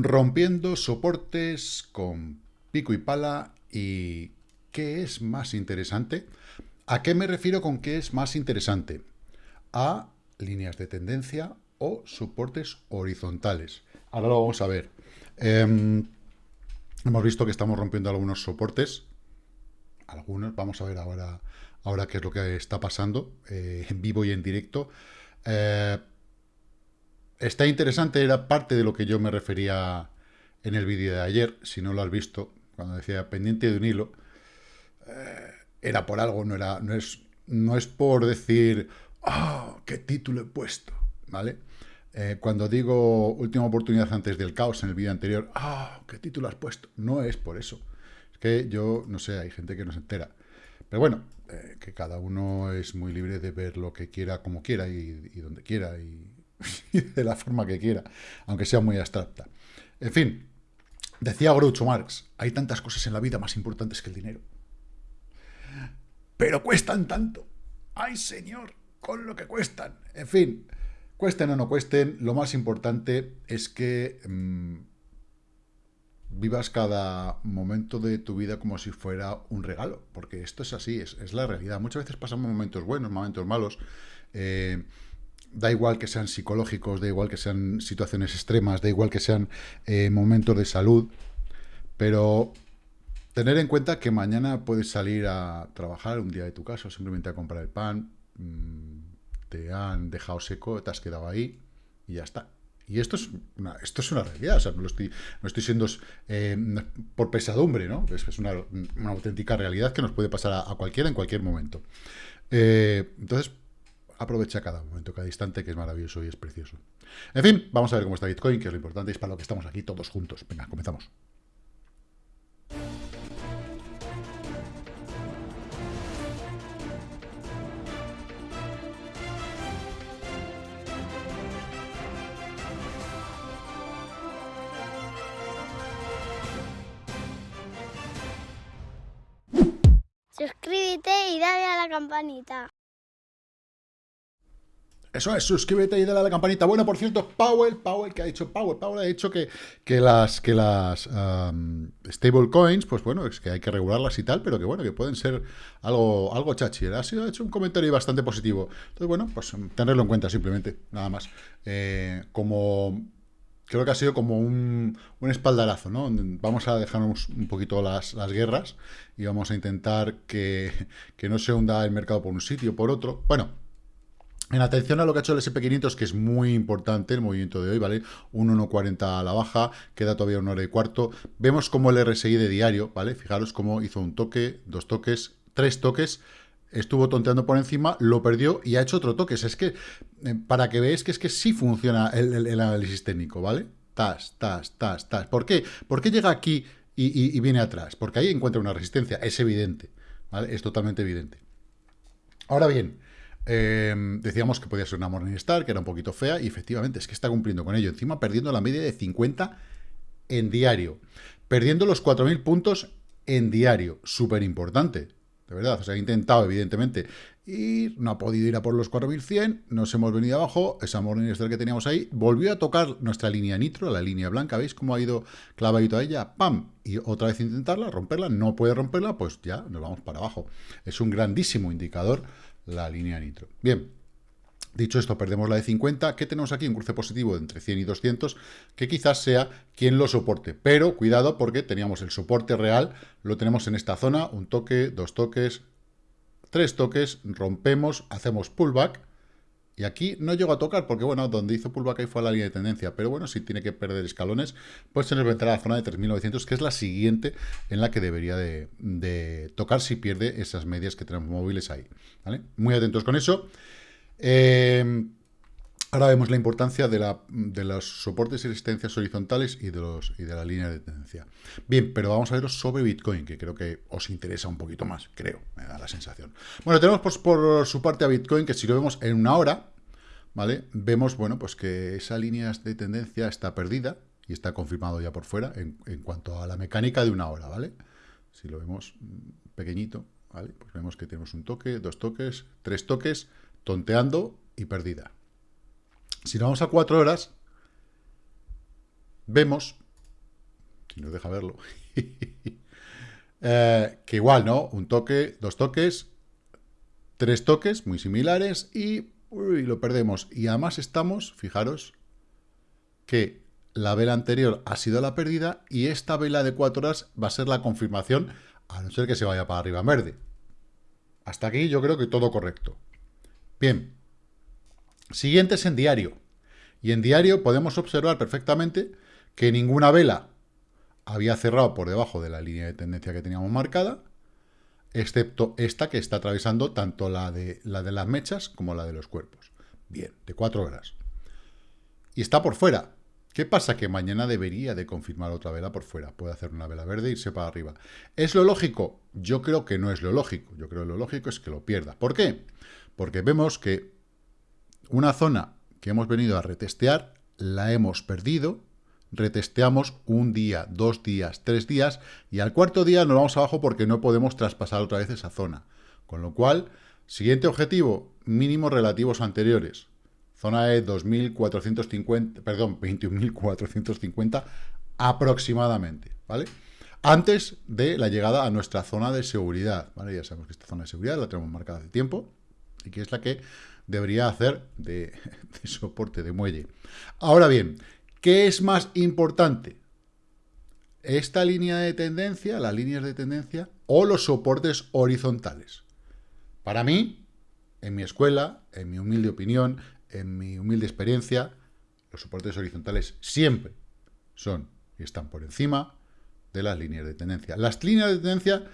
Rompiendo soportes con pico y pala y ¿qué es más interesante? ¿A qué me refiero con qué es más interesante? A líneas de tendencia o soportes horizontales. Ahora lo vamos a ver. Em, hemos visto que estamos rompiendo algunos soportes. Algunos, vamos a ver ahora, ahora qué es lo que está pasando eh, en vivo y en directo. Eh, está interesante, era parte de lo que yo me refería en el vídeo de ayer, si no lo has visto, cuando decía pendiente de un hilo, eh, era por algo, no, era, no, es, no es por decir, ¡oh, qué título he puesto! ¿Vale? Eh, cuando digo última oportunidad antes del caos en el vídeo anterior, ¡ah! ¿Qué título has puesto? No es por eso. Es que yo, no sé, hay gente que no se entera. Pero bueno, eh, que cada uno es muy libre de ver lo que quiera, como quiera y, donde quiera y, de la forma que quiera, aunque sea muy abstracta. En fin, decía Groucho Marx, hay tantas cosas en la vida más importantes que el dinero. Pero cuestan tanto. ¡Ay, señor! Con lo que cuestan. En fin, Cuesten o no cuesten, lo más importante es que mm, vivas cada momento de tu vida como si fuera un regalo, porque esto es así, es, la realidad. Muchas veces pasamos momentos buenos, momentos malos, eh, da igual que sean psicológicos, da igual que sean situaciones extremas, da igual que sean eh, momentos de salud, pero tener en cuenta que mañana puedes salir a trabajar un día de tu casa, simplemente a comprar el pan, mm, te han dejado seco, te has quedado ahí y ya está. Y esto es una, esto es una realidad, o sea, no, estoy siendo eh, por pesadumbre, ¿no? Es, una, auténtica realidad que nos puede pasar a, cualquiera en cualquier momento. Eh, entonces, aprovecha cada momento, cada instante, que es maravilloso y es precioso. En fin, vamos a ver cómo está Bitcoin, que es lo importante, es para lo que estamos aquí todos juntos. Venga, comenzamos. Suscríbete y dale a la campanita. Eso es, suscríbete y dale a la campanita. Bueno, por cierto, Powell, Powell, que ha dicho Powell? Powell ha dicho que, que las, que las stable coins, pues bueno, es que hay que regularlas y tal, pero que bueno, que pueden ser algo, algo chachi. Ha, sido, ha hecho un comentario bastante positivo. Entonces, bueno, pues tenerlo en cuenta simplemente, nada más. Eh, como creo que ha sido como un, espaldarazo, ¿no? Vamos a dejarnos un poquito las, guerras y vamos a intentar que, no se hunda el mercado por un sitio o por otro. Bueno, en atención a lo que ha hecho el SP500, que es muy importante el movimiento de hoy, ¿vale? Un 1.40 a la baja, queda todavía una hora y cuarto. Vemos como el RSI de diario, ¿vale? Fijaros cómo hizo un toque, dos toques, tres toques, estuvo tonteando por encima, lo perdió y ha hecho otro toque. Es que, eh, para que veáis que es que sí funciona el, análisis técnico, ¿vale? Tas, tas, tas, tas. ¿Por qué? ¿Por qué llega aquí y, viene atrás? Porque ahí encuentra una resistencia, es evidente, ¿vale? Es totalmente evidente. Ahora bien, em, decíamos que podía ser una Morningstar, que era un poquito fea, y efectivamente es que está cumpliendo con ello. Encima perdiendo la media de 50 en diario. Perdiendo los 4.000 puntos en diario. Súper importante de verdad. O sea, ha intentado, evidentemente, ir, no ha podido ir a por los 4100, nos hemos venido abajo, esa Morningstar que teníamos ahí, volvió a tocar nuestra línea nitro, la línea blanca, ¿veis cómo ha ido clavadito a ella? ¡Pam! Y otra vez intentarla, romperla, no puede romperla, pues ya nos vamos para abajo. Es un grandísimo indicador la línea nitro. Bien, Dicho esto, perdemos la de 50. ¿Qué tenemos aquí? Un cruce positivo de entre 100 y 200, que quizás sea quien lo soporte. Pero cuidado porque teníamos el soporte real, lo tenemos en esta zona, un toque, dos toques, tres toques, rompemos, hacemos pullback, y aquí no llego a tocar, porque bueno, donde hizo pullback ahí fue la línea de tendencia, pero bueno, si tiene que perder escalones, pues se nos vendrá a la zona de 3.900, que es la siguiente en la que debería de, tocar si pierde esas medias que tenemos móviles ahí, ¿vale? Muy atentos con eso. Em, ahora vemos la importancia de, los soportes y resistencias horizontales y de, de la línea de tendencia. Bien, pero vamos a veros sobre Bitcoin, que creo que os interesa un poquito más, creo, me da la sensación. Bueno, tenemos por, su parte a Bitcoin, que si lo vemos en una hora, ¿vale? Vemos, bueno, pues que esa línea de tendencia está perdida y está confirmado ya por fuera en, en cuanto a la mecánica de una hora, ¿vale? Si lo vemos pequeñito, ¿vale? Pues vemos que tenemos un toque, dos toques, tres toques, tonteando y perdida. Si nos vamos a cuatro horas, vemos si nos deja verlo. Eh, que igual, ¿no? Un toque, dos toques, tres toques muy similares y lo perdemos. Y además estamos, fijaros, que la vela anterior ha sido la pérdida y esta vela de cuatro horas va a ser la confirmación, a no ser que se vaya para arriba en verde. Hasta aquí yo creo que todo correcto. Bien. Siguiente es en diario. Y en diario podemos observar perfectamente que ninguna vela había cerrado por debajo de la línea de tendencia que teníamos marcada, excepto esta que está atravesando tanto la de, la de las mechas como la de los cuerpos. Bien, de cuatro horas. Y está por fuera. ¿Qué pasa? Que mañana debería de confirmar otra vela por fuera. Puede hacer una vela verde e irse para arriba. ¿Es lo lógico? Yo creo que no es lo lógico. Yo creo que lo lógico es que lo pierda. ¿Por qué? Porque vemos que una zona que hemos venido a retestear, la hemos perdido, retesteamos un día, dos días, tres días, y al cuarto día nos vamos abajo porque no podemos traspasar otra vez esa zona. Con lo cual, siguiente objetivo, mínimos relativos anteriores. Zona E 2.450, perdón, 21.450 aproximadamente, ¿vale? Antes de la llegada a nuestra zona de seguridad. Ya sabemos que esta zona de seguridad la tenemos marcada hace tiempo y que es la que debería hacer de, soporte de muelle. Ahora bien, ¿qué es más importante? ¿Esta línea de tendencia, las líneas de tendencia, o los soportes horizontales? Para mí, en mi escuela, en mi humilde opinión, en mi humilde experiencia, los soportes horizontales siempre son y están por encima de las líneas de tendencia. Las líneas de tendencia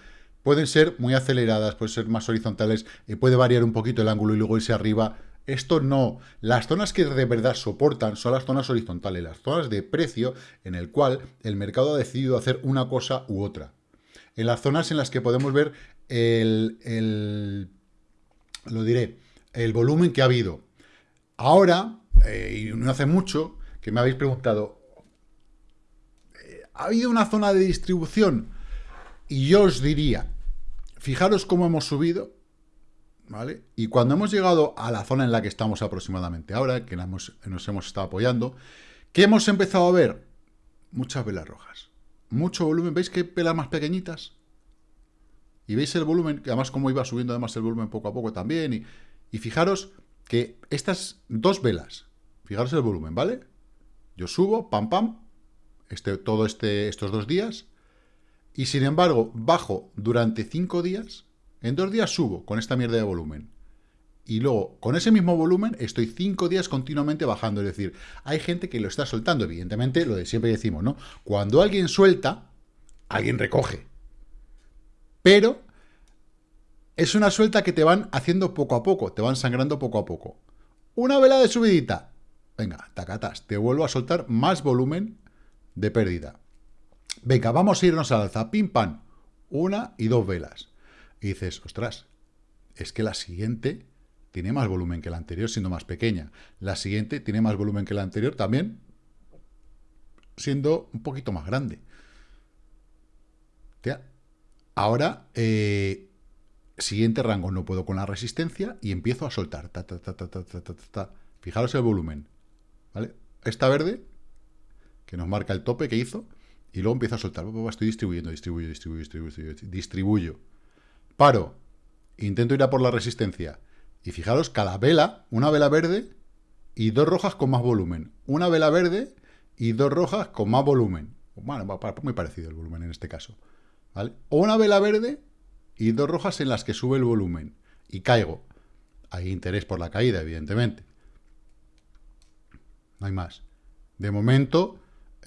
pueden ser muy aceleradas, pueden ser más horizontales, puede variar un poquito el ángulo y luego irse arriba. Esto no. Las zonas que de verdad soportan son las zonas horizontales, las zonas de precio en el cual el mercado ha decidido hacer una cosa u otra. En las zonas en las que podemos ver el, lo diré, el volumen que ha habido. Ahora, eh, y no hace mucho, que me habéis preguntado, eh, ¿ha habido una zona de distribución? Y yo os diría, fijaros cómo hemos subido, ¿vale? Y cuando hemos llegado a la zona en la que estamos aproximadamente ahora, que nos hemos estado apoyando, ¿qué hemos empezado a ver? Muchas velas rojas. Mucho volumen. ¿Veis qué velas más pequeñitas? Y veis el volumen, que además como iba subiendo además el volumen poco a poco también. Y, y fijaros que estas dos velas, fijaros el volumen, ¿vale? Yo subo, pam, pam, este, todo este, estos dos días, y sin embargo bajo durante cinco días, en dos días subo con esta mierda de volumen. Y luego, con ese mismo volumen, estoy cinco días continuamente bajando. Es decir, hay gente que lo está soltando, evidentemente, lo de siempre decimos, ¿no? Cuando alguien suelta, alguien recoge. Pero es una suelta que te van haciendo poco a poco, te van sangrando poco a poco. Una vela de subidita. Venga, tacatas, te vuelvo a soltar más volumen de pérdida. Venga, vamos a irnos al alza. Pim, pam. Una y dos velas. Y dices, ostras, es que la siguiente tiene más volumen que la anterior, siendo más pequeña. La siguiente tiene más volumen que la anterior también, siendo un poquito más grande. Ahora, eh, siguiente rango, no puedo con la resistencia y empiezo a soltar. Fijaros el volumen. ¿Vale? Esta verde, que nos marca el tope que hizo, y luego empiezo a soltar. Estoy distribuyendo, distribuyo, distribuyo, distribuyo, distribuyo. Paro. Intento ir a por la resistencia. Y fijaros, cada vela, una vela verde y dos rojas con más volumen. Una vela verde y dos rojas con más volumen. Bueno, muy parecido el volumen en este caso. O una vela verde y dos rojas en las que sube el volumen. Y caigo. Hay interés por la caída, evidentemente. No hay más. De momento,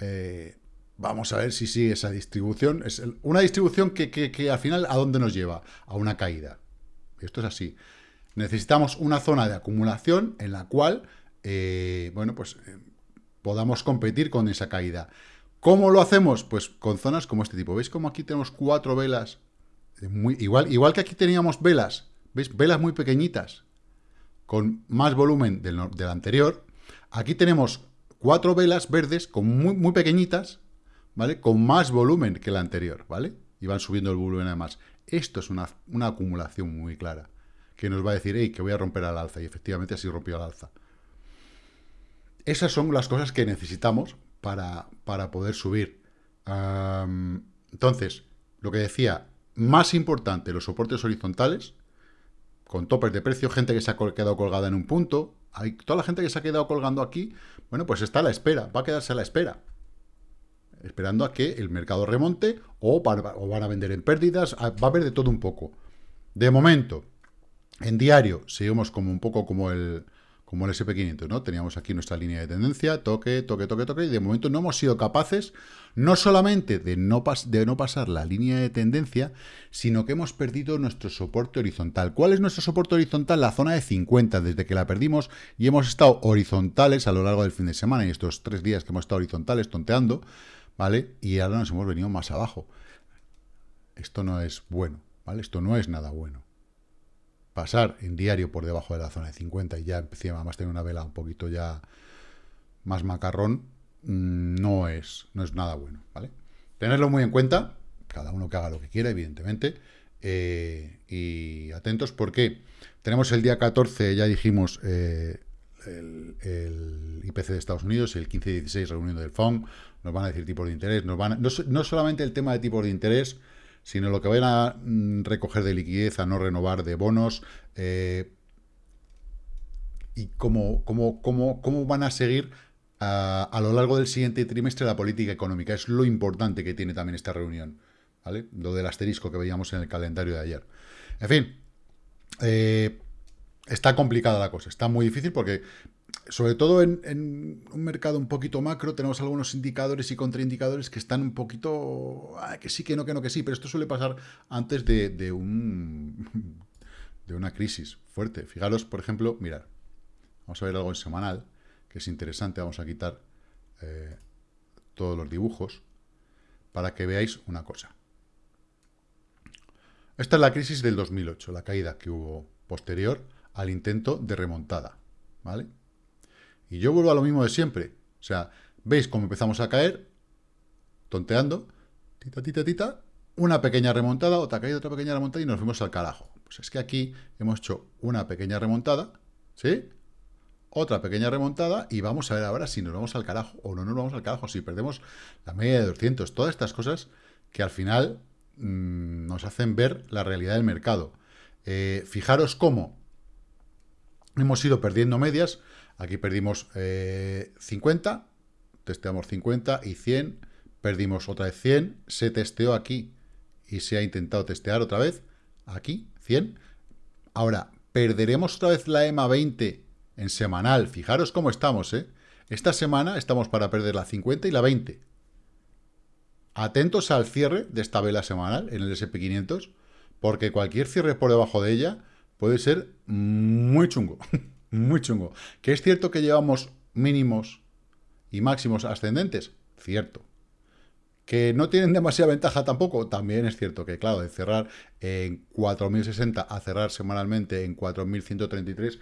eh, Vamos a ver si sigue esa distribución. Es una distribución que, al final, ¿a dónde nos lleva? A una caída. Esto es así. Necesitamos una zona de acumulación en la cual, eh, bueno, pues eh, podamos competir con esa caída. ¿Cómo lo hacemos? Pues con zonas como este tipo. ¿Veis cómo aquí tenemos cuatro velas? Muy, igual, igual que aquí teníamos velas, ¿veis? Velas muy pequeñitas, con más volumen del, del anterior. Aquí tenemos cuatro velas verdes, con muy, muy pequeñitas, ¿vale? Con más volumen que la anterior, ¿vale? Y van subiendo el volumen además. Esto es una, acumulación muy clara, que nos va a decir, hey, que voy a romper al alza, y efectivamente así rompió al alza. Esas son las cosas que necesitamos para, para poder subir. entonces, lo que decía, más importante los soportes horizontales, con topes de precio, gente que se ha quedado colgada en un punto, hay toda la gente que se ha quedado colgando aquí, bueno, pues está a la espera, va a quedarse a la espera, esperando a que el mercado remonte o, van a vender en pérdidas, va a haber de todo un poco. De momento, en diario, seguimos como un poco como el, como el SP500, ¿no? Teníamos aquí nuestra línea de tendencia, toque, toque, toque, toque, y de momento no hemos sido capaces, no solamente de no, de no pasar la línea de tendencia, sino que hemos perdido nuestro soporte horizontal. ¿Cuál es nuestro soporte horizontal? La zona de 50, desde que la perdimos y hemos estado horizontales a lo largo del fin de semana, y estos tres días que hemos estado horizontales, tonteando, ¿vale? Y ahora nos hemos venido más abajo. Esto no es bueno, ¿vale? Esto no es nada bueno pasar en diario por debajo de la zona de 50 y ya empecé a tener una vela un poquito ya más macarrón, mm, no es, no es nada bueno, ¿vale? Tenerlo muy en cuenta, cada uno que haga lo que quiera, evidentemente, eh, y atentos porque tenemos el día 14, ya dijimos, eh, el, IPC de Estados Unidos, el 15 y 16 reunión del FOM, nos van a decir tipos de interés, nos van no, no solamente el tema de tipos de interés, sino lo que vayan a mm, recoger de liquidez, a no renovar de bonos, eh, y cómo, cómo, cómo, cómo, van a seguir a, a, lo largo del siguiente trimestre la política económica. Es lo importante que tiene también esta reunión, ¿vale? Lo del asterisco que veíamos en el calendario de ayer. En fin, eh, está complicada la cosa, está muy difícil porque sobre todo en, un mercado un poquito macro, tenemos algunos indicadores y contraindicadores que están un poquito... Ah, que sí, que no, que no, que sí, pero esto suele pasar antes de, un, de una crisis fuerte. Fijaros, por ejemplo, mirad, vamos a ver algo en semanal, que es interesante, vamos a quitar eh, todos los dibujos, para que veáis una cosa. Esta es la crisis del 2008, la caída que hubo posterior al intento de remontada, ¿vale? Y yo vuelvo a lo mismo de siempre. O sea, veis cómo empezamos a caer, tonteando, tita, tita, tita, una pequeña remontada, otra caída, otra pequeña remontada y nos fuimos al carajo. Pues es que aquí hemos hecho una pequeña remontada, ¿sí? Otra pequeña remontada y vamos a ver ahora si nos vamos al carajo o no nos vamos al carajo, si perdemos la media de 200. Todas estas cosas que al final mmm, nos hacen ver la realidad del mercado. Eh, fijaros cómo hemos ido perdiendo medias, Aquí perdimos 50, eh, testeamos 50 y 100, perdimos otra vez 100, se testeó aquí y se ha intentado testear otra vez, aquí, 100. Ahora, perderemos otra vez la EMA 20 en semanal, fijaros cómo estamos, ¿eh? Esta semana estamos para perder la 50 y la 20. Atentos al cierre de esta vela semanal en el SP500, porque cualquier cierre por debajo de ella puede ser muy chungo. Muy chungo. ¿Que es cierto que llevamos mínimos y máximos ascendentes? Cierto. ¿Que no tienen demasiada ventaja tampoco? También es cierto que, claro, de cerrar en 4.060 a cerrar semanalmente en 4.133,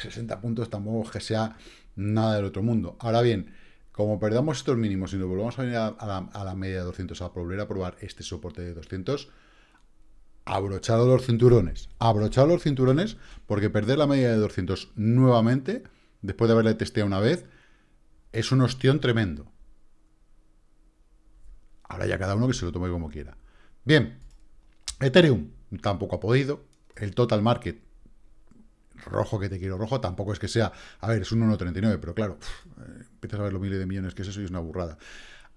60 puntos tampoco que sea nada del otro mundo. Ahora bien, como perdamos estos mínimos y nos volvamos a venir a, la, a la media de 200 a volver a probar este soporte de 200, abrochado los cinturones, abrochado los cinturones, porque perder la media de 200 nuevamente, después de haberle testeado una vez, es un ostión tremendo. Ahora ya cada uno que se lo tome como quiera. Bien, Ethereum tampoco ha podido, el total market, rojo que te quiero rojo, tampoco es que sea, a ver, es un 1.39, pero claro, eh, empiezas a ver los miles de millones que es eso y es una burrada.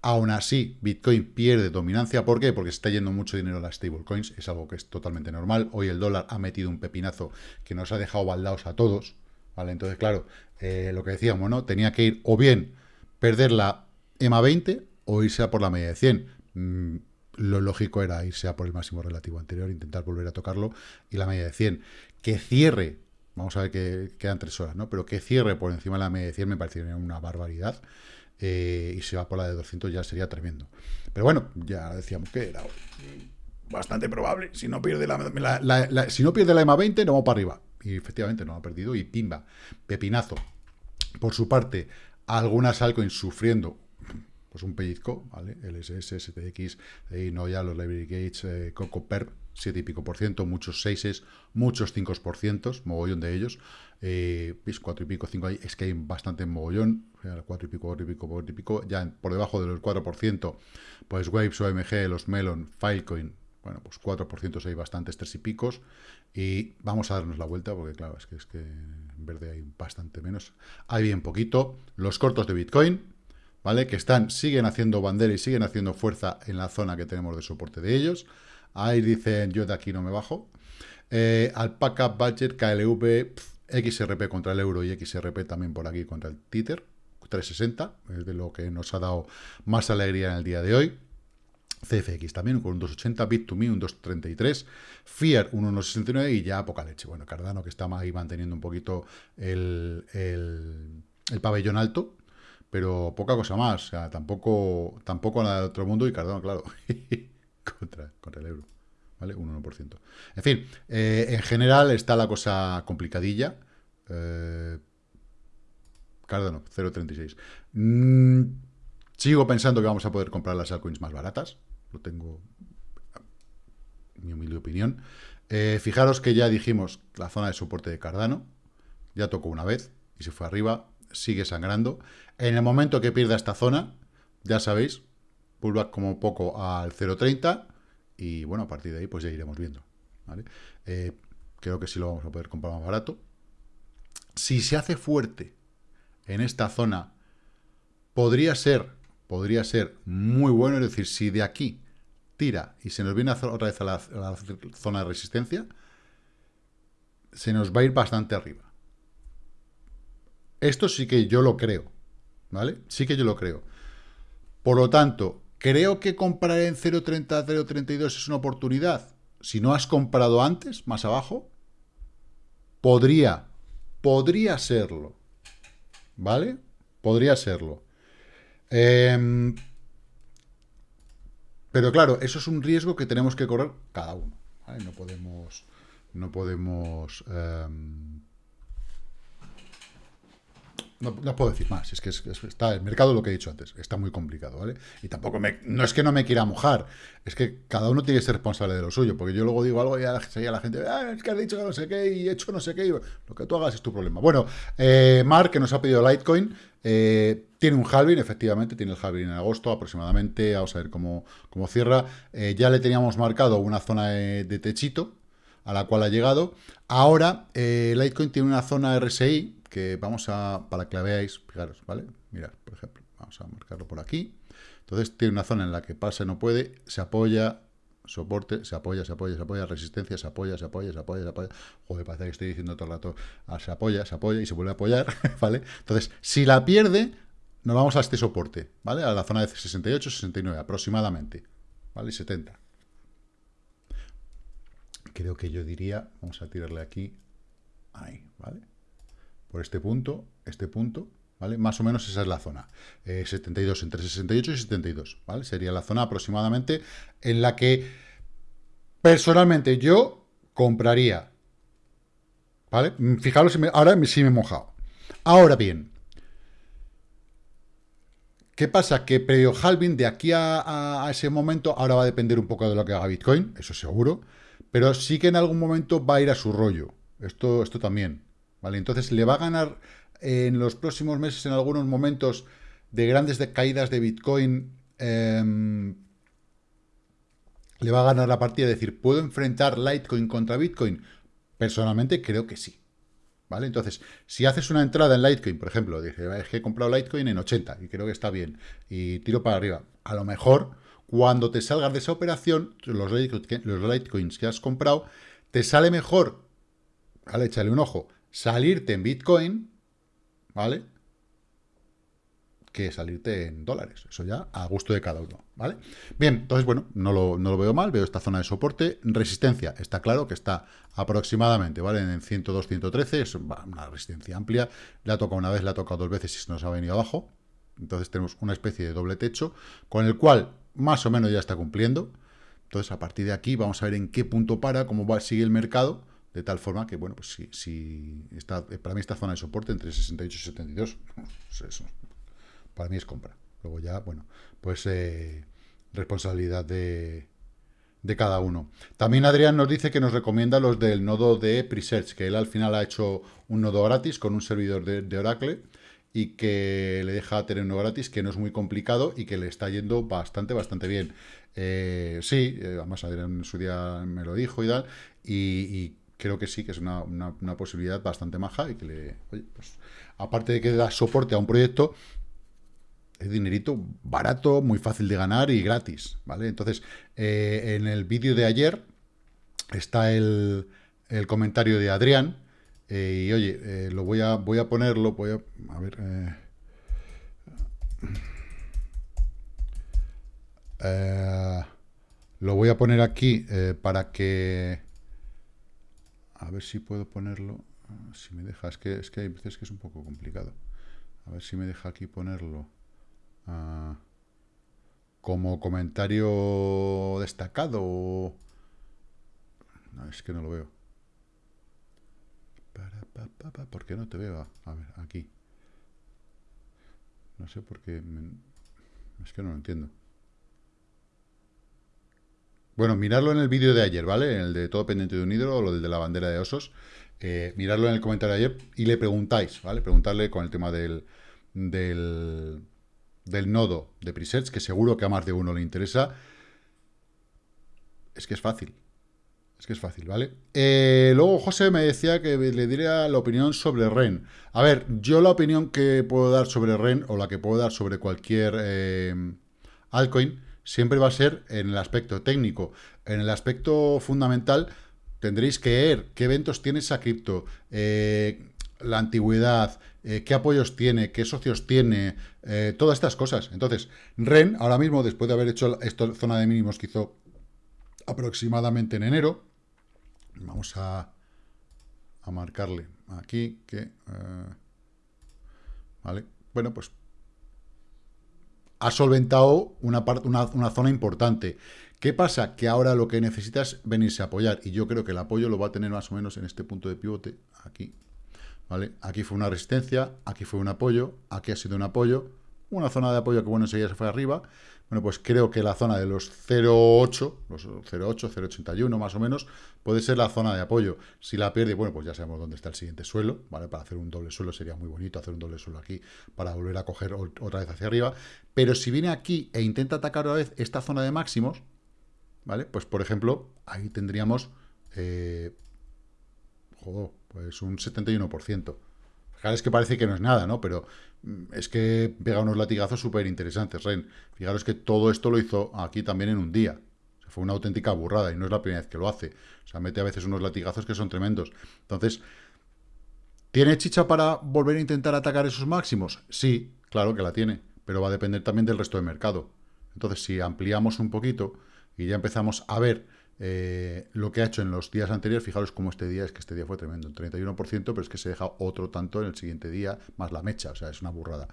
Aún así, Bitcoin pierde dominancia. ¿Por qué? Porque se está yendo mucho dinero a las stablecoins. Es algo que es totalmente normal. Hoy el dólar ha metido un pepinazo que nos ha dejado baldados a todos. ¿Vale? Entonces, claro, eh, lo que decíamos, ¿no? Tenía que ir o bien perder la EMA 20 o irse a por la media de 100. Mm, lo lógico era irse a por el máximo relativo anterior, intentar volver a tocarlo y la media de 100. Que cierre, vamos a ver que quedan tres horas, ¿no? Pero que cierre por encima de la media de 100 me parecería una barbaridad. Eh, y se va por la de 200 ya sería tremendo. Pero bueno, ya decíamos que era bastante probable. Si no pierde la, si no pierde la EMA 20, no vamos para arriba. Y efectivamente no ha perdido y pimba, pepinazo. Por su parte, algunas altcoins sufriendo pues un pellizco, ¿vale? LSS, STX, y no ya los Library Gates, eh, Coco Perp, 7 y pico por ciento, muchos 6, muchos 5 por ciento, mogollón de ellos. Eh, 4 y pico, 5 es que hay bastante mogollón, 4 y pico, 4 y pico, 4 y pico, ya por debajo del 4%, pues Waves, OMG, los Melon, Filecoin, bueno, pues 4% hay bastantes, 3 y picos, y vamos a darnos la vuelta, porque claro, es que, es que en verde hay bastante menos. Hay bien poquito. Los cortos de Bitcoin, ¿vale? Que están, siguen haciendo bandera y siguen haciendo fuerza en la zona que tenemos de soporte de ellos. Ahí dicen, yo de aquí no me bajo. Eh, Alpaca, Budget, KLV, XRP contra el euro y XRP también por aquí contra el Tether, 360, es de lo que nos ha dado más alegría en el día de hoy. CFX también con un 2.80, Bit2Me un 2.33, Fiat un 1.69 y ya poca leche. Bueno, Cardano que está ahí manteniendo un poquito el, pabellón alto, pero poca cosa más. O sea, tampoco, tampoco nada de otro mundo y Cardano, claro, contra, contra el euro. ¿Vale? Un 1%. En fin, eh, en general está la cosa complicadilla. Eh, Cardano, 0.36. Mm, sigo pensando que vamos a poder comprar las altcoins más baratas lo tengo mi humilde opinión. Eh, fijaros que ya dijimos la zona de soporte de Cardano, ya tocó una vez y se fue arriba, sigue sangrando. En el momento que pierda esta zona, ya sabéis, pullback como poco al 0.30 y bueno, a partir de ahí pues ya iremos viendo. Eh, creo que sí lo vamos a poder comprar más barato. Si se hace fuerte en esta zona, podría ser podría ser muy bueno, es decir, si de aquí tira y se nos viene otra vez a la, zona de resistencia, se nos va a ir bastante arriba. Esto sí que yo lo creo, ¿vale? Sí que yo lo creo. Por lo tanto, creo que comprar en 0.30, 0.32 es una oportunidad. Si no has comprado antes, más abajo, podría, podría serlo, ¿vale? Podría serlo. Em, pero claro, eso es un riesgo que tenemos que correr cada uno. No podemos, no podemos em, no, puedo decir más, es que está el mercado, lo que he dicho antes, está muy complicado, ¿vale? Y tampoco me, no es que no me quiera mojar, es que cada uno tiene que ser responsable de lo suyo, porque yo luego digo algo y a la, gente, ah, es que has dicho que no sé qué y he hecho no sé qué, lo que tú hagas es tu problema. Bueno, eh, Mark, que nos ha pedido Litecoin, eh, tiene un halving, efectivamente, tiene el halving en agosto aproximadamente, vamos a ver cómo, cómo cierra. Eh, ya le teníamos marcado una zona de, techito, a la cual ha llegado. Ahora, Litecoin tiene una zona RSI, que vamos a, para que la veáis, fijaros, ¿vale? Mirad, por ejemplo, vamos a marcarlo por aquí. Entonces tiene una zona en la que pasa no puede, se apoya, soporte, se apoya, se apoya, se apoya, resistencia, se apoya, se apoya, se apoya, se apoya. Joder, parece que estoy diciendo todo el rato, ah, se apoya, se apoya y se vuelve a apoyar, ¿vale? Entonces, si la pierde, nos vamos a este soporte, ¿vale? A la zona de 68, 69 aproximadamente, ¿vale? 70. Creo que yo diría, vamos a tirarle aquí, ahí, ¿vale? por este punto, este punto, ¿vale? Más o menos esa es la zona. 72, eh, entre 68 y 72, ¿vale? Sería la zona aproximadamente en la que personalmente yo compraría, ¿vale? Fijaros, ahora sí me he mojado. Ahora bien, ¿Qué pasa? Que previo halving, de aquí a, ese momento, ahora va a depender un poco de lo que haga Bitcoin, eso seguro, pero sí que en algún momento va a ir a su rollo. Esto, esto también. Entonces le va a ganar en los próximos meses, en algunos momentos de grandes caídas de Bitcoin, em, le va a ganar la partida, es decir, ¿puedo enfrentar Litecoin contra Bitcoin? Personalmente creo que sí. ¿Vale? Entonces, si haces una entrada en Litecoin, por ejemplo, dije, es que he comprado Litecoin en 80 y creo que está bien, y tiro para arriba, a lo mejor cuando te salgas de esa operación, los, los Litecoins que has comprado, te sale mejor, ¿vale? Échale un ojo, salirte en Bitcoin, ¿vale? Que salirte en dólares. Eso ya a gusto de cada uno, ¿vale? Bien, entonces, bueno, no lo, veo mal, veo esta zona de soporte. Resistencia, está claro que está aproximadamente, ¿vale? En 102, 113, es una resistencia amplia. La ha tocado una vez, la ha tocado dos veces y se nos ha venido abajo. Entonces tenemos una especie de doble techo, con el cual más o menos ya está cumpliendo. Entonces, a partir de aquí vamos a ver en qué punto para, cómo sigue el mercado de tal forma que, bueno, pues si, está, para mí esta zona de soporte entre 68 y 72, pues eso, para mí es compra. Luego ya, bueno, pues eh, responsabilidad de, de cada uno. También Adrián nos dice que nos recomienda los del nodo de Presearch, que él al final ha hecho un nodo gratis con un servidor de, Oracle y que le deja tener uno gratis, que no es muy complicado y que le está yendo bastante, bastante bien. Eh, sí, eh, además Adrián en su día me lo dijo y tal, y, creo que sí, que es una, posibilidad bastante maja y que le, pues, aparte de que da soporte a un proyecto, es dinerito barato, muy fácil de ganar y gratis, ¿vale? Entonces, eh, en el vídeo de ayer está el, comentario de Adrián, eh, y oye, eh, lo voy a, voy a ponerlo, voy a, a ver... lo voy a poner aquí para que... A ver si puedo ponerlo. Si me deja, es que, es que hay veces que es un poco complicado. A ver si me deja aquí ponerlo. Ah, como comentario destacado. No, es que no lo veo. ¿Por qué no te veo? A ver, aquí. No sé por qué. Es que no lo entiendo. Bueno, mirarlo en el vídeo de ayer, ¿vale? En el de todo pendiente de un hidro o lo de la bandera de osos. Eh, mirarlo en el comentario de ayer y le preguntáis, ¿vale? Preguntarle con el tema del, del del nodo de presets, que seguro que a más de uno le interesa, es que es fácil. Es que es fácil, ¿vale? Eh, luego José me decía que le diría la opinión sobre REN. A ver, yo la opinión que puedo dar sobre REN, o la que puedo dar sobre cualquier eh, altcoin, siempre va a ser en el aspecto técnico. En el aspecto fundamental, tendréis que ver qué eventos tiene esa cripto, eh, la antigüedad, eh, qué apoyos tiene, qué socios tiene, todas estas cosas. Entonces, REN, ahora mismo, después de haber hecho esta zona de mínimos que hizo aproximadamente en enero, vamos a, a marcarle aquí que... Eh, ¿Vale? Bueno, pues ha solventado una, parte, una, una zona importante. ¿Qué pasa? Que ahora lo que necesita es venirse a apoyar, y yo creo que el apoyo lo va a tener más o menos en este punto de pivote, aquí, Aquí fue una resistencia, aquí fue un apoyo, aquí ha sido un apoyo, una zona de apoyo que, bueno, enseguida se fue arriba. Bueno, pues creo que la zona de los 0,8, los 0,8, 0,81 más o menos, puede ser la zona de apoyo. Si la pierde, bueno, pues ya sabemos dónde está el siguiente suelo, ¿vale? Para hacer un doble suelo sería muy bonito hacer un doble suelo aquí para volver a coger otra vez hacia arriba. Pero si viene aquí e intenta atacar otra vez esta zona de máximos, ¿vale? Pues, por ejemplo, ahí tendríamos... Eh, pues un 71%. Fijaros que parece que no es nada, ¿no? Pero mm, es que pega unos latigazos súper interesantes, Ren. Fijaros que todo esto lo hizo aquí también en un día. fue una auténtica burrada y no es la primera vez que lo hace. O sea, mete a veces unos latigazos que son tremendos. Entonces, ¿tiene chicha para volver a intentar atacar esos máximos? Sí, claro que la tiene, pero va a depender también del resto del mercado. Entonces, si ampliamos un poquito y ya empezamos a ver eh, lo que ha hecho en los días anteriores, fijaros cómo este día, es que este día fue tremendo, un 31%, pero es que se deja otro tanto en el siguiente día, más la mecha, o sea, es una burrada.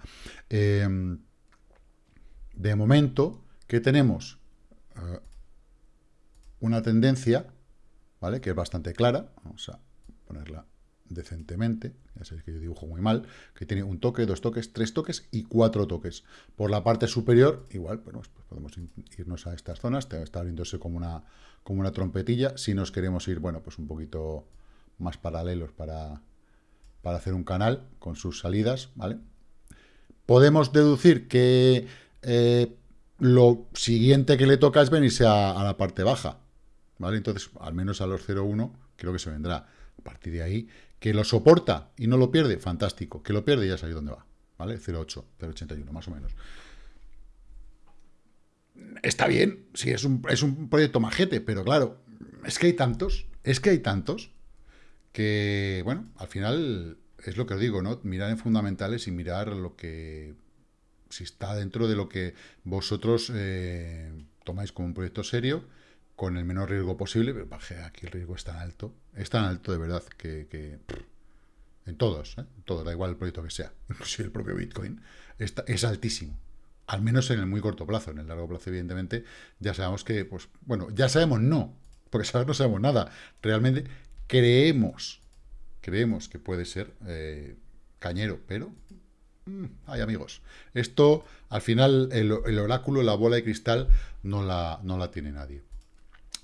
Em, de momento, ¿qué tenemos? Eh, una tendencia, ¿vale? Que es bastante clara, vamos a ponerla decentemente, ya sabéis que yo dibujo muy mal, que tiene un toque, dos toques, tres toques y cuatro toques. Por la parte superior, igual, bueno, pues podemos irnos a estas zonas, está abriéndose como una, como una trompetilla, si nos queremos ir, bueno, pues un poquito más paralelos para, para hacer un canal con sus salidas, ¿vale? Podemos deducir que eh, lo siguiente que le toca es venirse a, la parte baja, ¿vale? Entonces, al menos a los 0,1 creo que se vendrá. A partir de ahí, que lo soporta y no lo pierde, fantástico. Que lo pierde ya sabéis dónde va, ¿vale? 0,8, 0,81 más o menos está bien, sí, es un, es un proyecto majete, pero claro, es que hay tantos, es que hay tantos, que, bueno, al final es lo que os digo, ¿no? Mirar en fundamentales y mirar lo que, si está dentro de lo que vosotros eh, tomáis como un proyecto serio, con el menor riesgo posible, pero aquí el riesgo es tan alto, es tan alto de verdad que, en todos, ¿eh? en da igual el proyecto que sea, inclusive el propio Bitcoin, está, es altísimo al menos en el muy corto plazo. En el largo plazo, evidentemente, ya sabemos que, pues, bueno, ya sabemos no, porque saber no sabemos nada. Realmente creemos, creemos que puede ser eh, cañero, pero mm, hay amigos. Esto, al final, el, oráculo, la bola de cristal, no la, no la tiene nadie.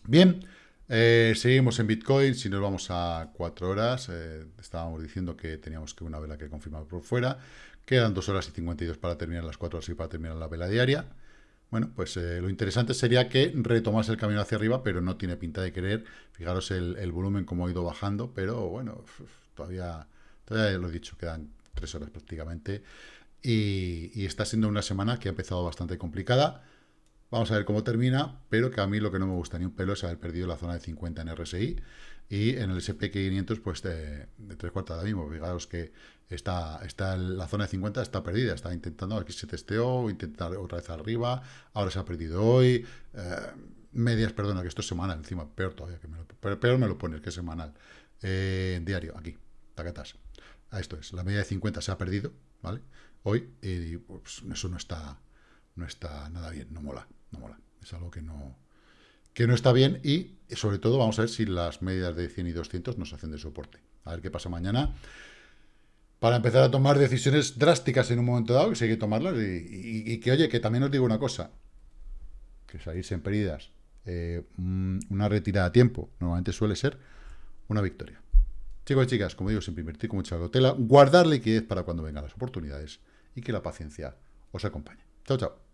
Bien, eh, seguimos en Bitcoin, si nos vamos a cuatro horas, eh, estábamos diciendo que teníamos que una vela que confirmar por fuera, quedan dos horas y 52 para terminar las cuatro horas y para terminar la vela diaria. Bueno, pues eh, lo interesante sería que retomase el camino hacia arriba, pero no tiene pinta de querer. Fijaros el, volumen como ha ido bajando, pero bueno, todavía, lo he dicho, quedan tres horas prácticamente. Y está siendo una semana que ha empezado bastante complicada. Vamos a ver cómo termina, pero que a mí lo que no me gusta ni un pelo es haber perdido la zona de 50 en RSI y en el SP500 pues de, tres cuartas de mismo. Fijaros que está, está la zona de 50 está perdida, está intentando, aquí se testeó, intentar otra vez arriba, ahora se ha perdido hoy, eh, medias, perdona, que esto es semanal, encima, peor todavía, que me lo, peor me lo pones que es semanal, eh, diario, aquí, tacatas. A esto es, la media de 50 se ha perdido, ¿vale? Hoy, y pues, eso no está, no está nada bien, no mola no mola. Es algo que no, que no está bien y, sobre todo, vamos a ver si las medidas de 100 y 200 nos hacen de soporte. A ver qué pasa mañana. Para empezar a tomar decisiones drásticas en un momento dado, que si hay que tomarlas, y, que, oye, que también os digo una cosa, que salirse en pérdidas, eh, una retirada a tiempo, normalmente suele ser una victoria. Chicos y chicas, como digo, siempre invertir con mucha cautela, guardar liquidez para cuando vengan las oportunidades y que la paciencia os acompañe. Chao, chao.